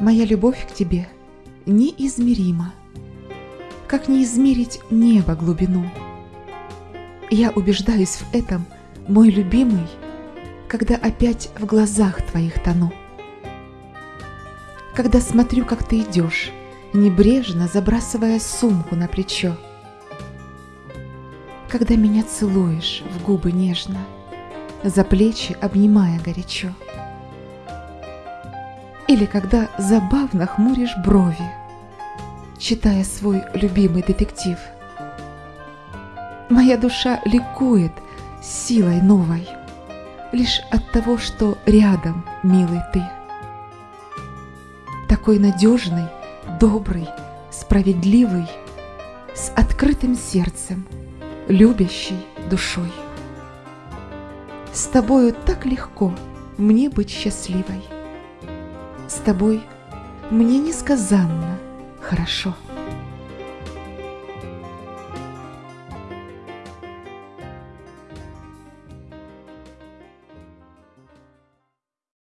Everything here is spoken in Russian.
Моя любовь к тебе неизмерима, как не измерить небо глубину. Я убеждаюсь в этом, мой любимый, когда опять в глазах твоих тону. Когда смотрю, как ты идешь, небрежно забрасывая сумку на плечо. Когда меня целуешь в губы нежно, за плечи обнимая горячо. Или когда забавно хмуришь брови, читая свой любимый детектив. Моя душа ликует силой новой, лишь от того, что рядом, милый ты. Такой надежный, добрый, справедливый, с открытым сердцем, любящий душой. С тобою так легко мне быть счастливой. С тобой мне несказанно хорошо.